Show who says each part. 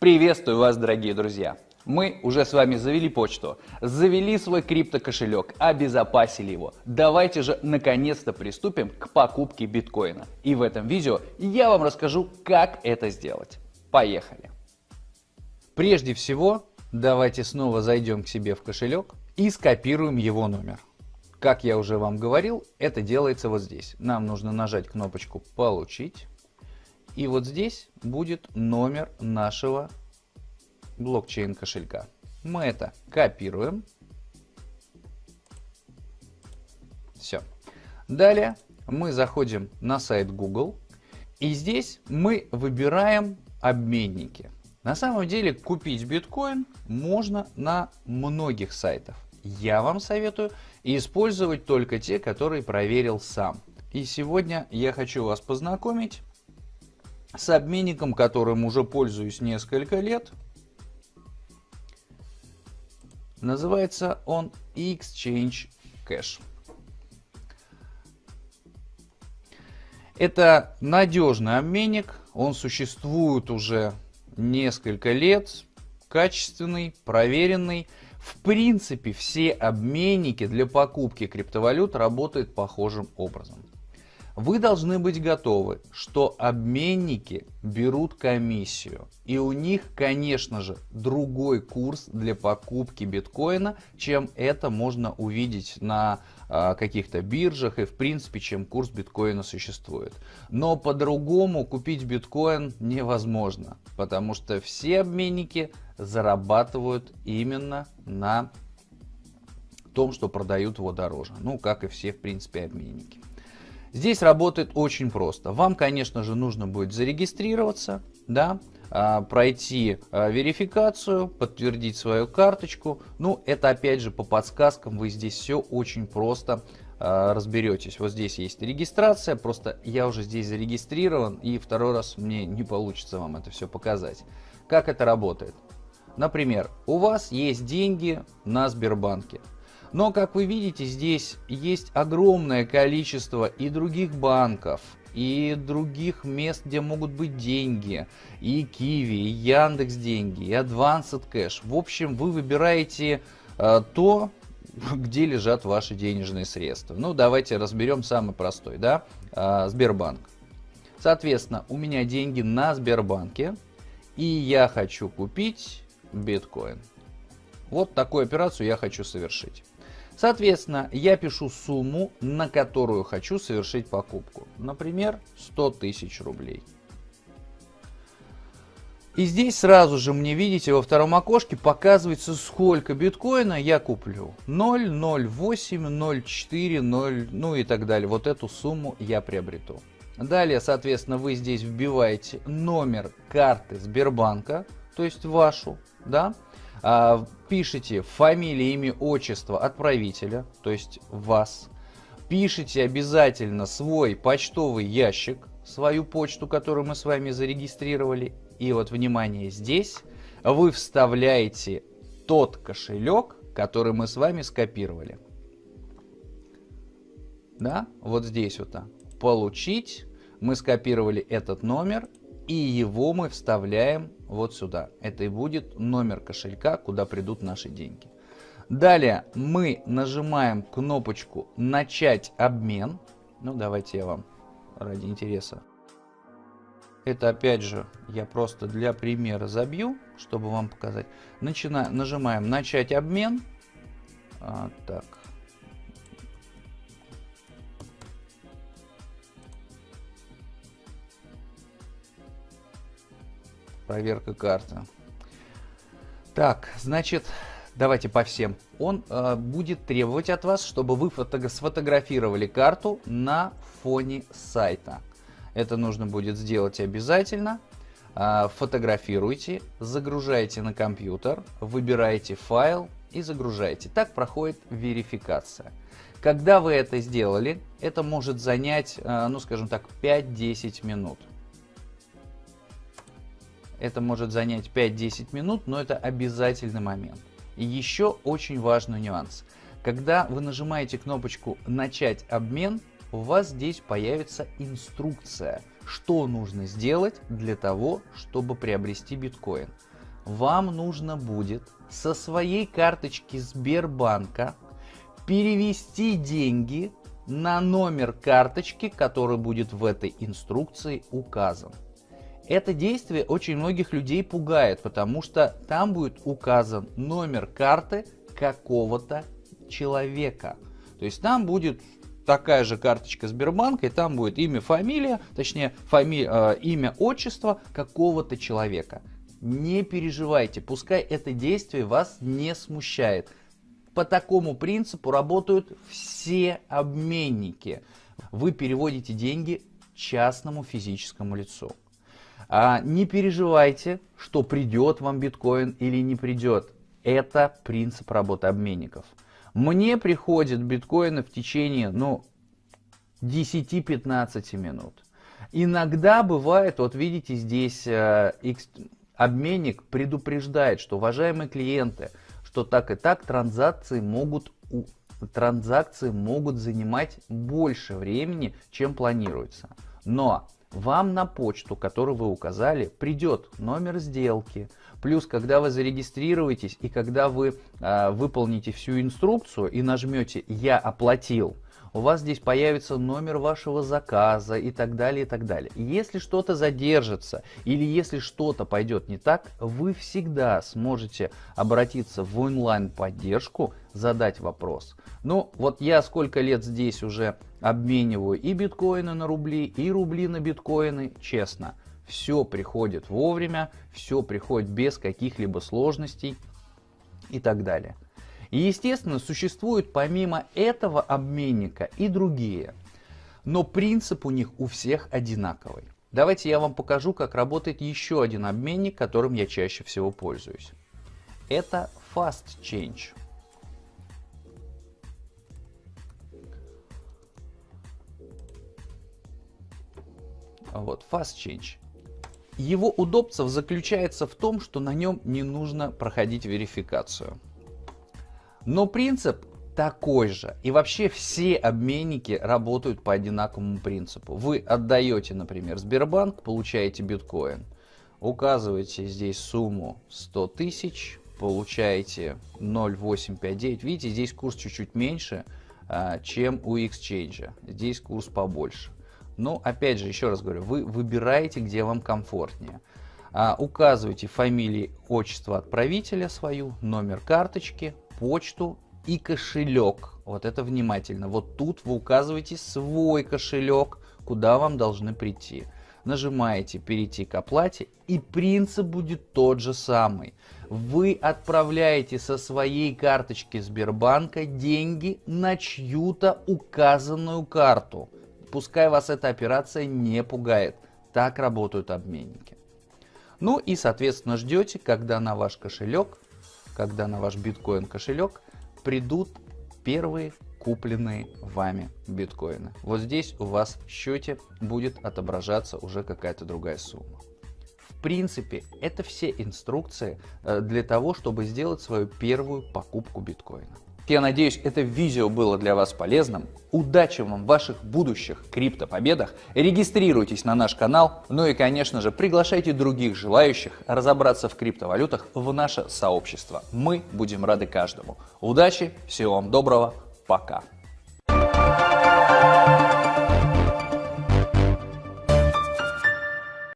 Speaker 1: Приветствую вас, дорогие друзья! Мы уже с вами завели почту, завели свой криптокошелек, обезопасили его. Давайте же наконец-то приступим к покупке биткоина. И в этом видео я вам расскажу, как это сделать. Поехали! Прежде всего, давайте снова зайдем к себе в кошелек и скопируем его номер. Как я уже вам говорил, это делается вот здесь. Нам нужно нажать кнопочку «Получить». И вот здесь будет номер нашего блокчейн кошелька. Мы это копируем. Все. Далее мы заходим на сайт Google. И здесь мы выбираем обменники. На самом деле купить биткоин можно на многих сайтах. Я вам советую использовать только те, которые проверил сам. И сегодня я хочу вас познакомить с обменником, которым уже пользуюсь несколько лет. Называется он Exchange Cash. Это надежный обменник, он существует уже несколько лет, качественный, проверенный. В принципе, все обменники для покупки криптовалют работают похожим образом. Вы должны быть готовы, что обменники берут комиссию. И у них, конечно же, другой курс для покупки биткоина, чем это можно увидеть на а, каких-то биржах и в принципе, чем курс биткоина существует. Но по-другому купить биткоин невозможно, потому что все обменники зарабатывают именно на том, что продают его дороже. Ну, как и все, в принципе, обменники. Здесь работает очень просто. Вам, конечно же, нужно будет зарегистрироваться, да, а, пройти а, верификацию, подтвердить свою карточку. Ну, это опять же по подсказкам, вы здесь все очень просто а, разберетесь. Вот здесь есть регистрация, просто я уже здесь зарегистрирован, и второй раз мне не получится вам это все показать. Как это работает? Например, у вас есть деньги на Сбербанке. Но, как вы видите, здесь есть огромное количество и других банков, и других мест, где могут быть деньги, и Киви, и Яндекс деньги, и Advanced Cash. В общем, вы выбираете э, то, где лежат ваши денежные средства. Ну, давайте разберем самый простой, да, э, Сбербанк. Соответственно, у меня деньги на Сбербанке, и я хочу купить биткоин. Вот такую операцию я хочу совершить. Соответственно, я пишу сумму, на которую хочу совершить покупку. Например, 100 тысяч рублей. И здесь сразу же мне, видите, во втором окошке показывается, сколько биткоина я куплю. 0, 0,8, 0,4, 0, ну и так далее. Вот эту сумму я приобрету. Далее, соответственно, вы здесь вбиваете номер карты Сбербанка, то есть вашу, да, а, пишите фамилия, имя, отчество отправителя, то есть вас. Пишите обязательно свой почтовый ящик, свою почту, которую мы с вами зарегистрировали. И вот, внимание, здесь вы вставляете тот кошелек, который мы с вами скопировали. Да, вот здесь вот. Получить. Мы скопировали этот номер и его мы вставляем вот сюда. Это и будет номер кошелька, куда придут наши деньги. Далее мы нажимаем кнопочку «Начать обмен». Ну, давайте я вам ради интереса. Это опять же я просто для примера забью, чтобы вам показать. Начина... Нажимаем «Начать обмен». А, так, Проверка карты. Так, значит, давайте по всем. Он э, будет требовать от вас, чтобы вы фото сфотографировали карту на фоне сайта. Это нужно будет сделать обязательно. Э, фотографируйте, загружайте на компьютер, выбираете файл и загружаете. Так проходит верификация. Когда вы это сделали, это может занять, э, ну скажем так, 5-10 минут. Это может занять 5-10 минут, но это обязательный момент. И еще очень важный нюанс. Когда вы нажимаете кнопочку «Начать обмен», у вас здесь появится инструкция, что нужно сделать для того, чтобы приобрести биткоин. вам нужно будет со своей карточки Сбербанка перевести деньги на номер карточки, который будет в этой инструкции указан. Это действие очень многих людей пугает, потому что там будет указан номер карты какого-то человека. То есть там будет такая же карточка Сбербанка, и там будет имя, фамилия, точнее фами, э, имя, отчество какого-то человека. Не переживайте, пускай это действие вас не смущает. По такому принципу работают все обменники. Вы переводите деньги частному физическому лицу. А не переживайте, что придет вам биткоин или не придет. Это принцип работы обменников. Мне приходят биткоины в течение ну, 10-15 минут. Иногда бывает, вот видите, здесь э, обменник предупреждает, что, уважаемые клиенты, что так и так транзакции могут, транзакции могут занимать больше времени, чем планируется. Но вам на почту, которую вы указали, придет номер сделки. Плюс, когда вы зарегистрируетесь и когда вы э, выполните всю инструкцию и нажмете «Я оплатил», у вас здесь появится номер вашего заказа и так далее, и так далее. Если что-то задержится или если что-то пойдет не так, вы всегда сможете обратиться в онлайн-поддержку, задать вопрос. Ну, вот я сколько лет здесь уже обмениваю и биткоины на рубли, и рубли на биткоины, честно. Все приходит вовремя, все приходит без каких-либо сложностей и так далее. И естественно существуют помимо этого обменника и другие. Но принцип у них у всех одинаковый. Давайте я вам покажу, как работает еще один обменник, которым я чаще всего пользуюсь. Это Fast Вот, Fast Change. Его удобство заключается в том, что на нем не нужно проходить верификацию. Но принцип такой же. И вообще все обменники работают по одинаковому принципу. Вы отдаете, например, Сбербанк, получаете биткоин. Указываете здесь сумму 100 тысяч, получаете 0,859. Видите, здесь курс чуть-чуть меньше, а, чем у Exchange. Здесь курс побольше. Но опять же, еще раз говорю, вы выбираете, где вам комфортнее. А, указываете фамилии, отчество отправителя свою, номер карточки, почту и кошелек. Вот это внимательно. Вот тут вы указываете свой кошелек, куда вам должны прийти. Нажимаете «Перейти к оплате» и принцип будет тот же самый. Вы отправляете со своей карточки Сбербанка деньги на чью-то указанную карту. Пускай вас эта операция не пугает. Так работают обменники. Ну и соответственно ждете, когда на ваш кошелек когда на ваш биткоин кошелек придут первые купленные вами биткоины. Вот здесь у вас в счете будет отображаться уже какая-то другая сумма. В принципе, это все инструкции э, для того, чтобы сделать свою первую покупку биткоина. Я надеюсь, это видео было для вас полезным. Удачи вам в ваших будущих криптопобедах. Регистрируйтесь на наш канал. Ну и, конечно же, приглашайте других желающих разобраться в криптовалютах в наше сообщество. Мы будем рады каждому. Удачи, всего вам доброго, пока.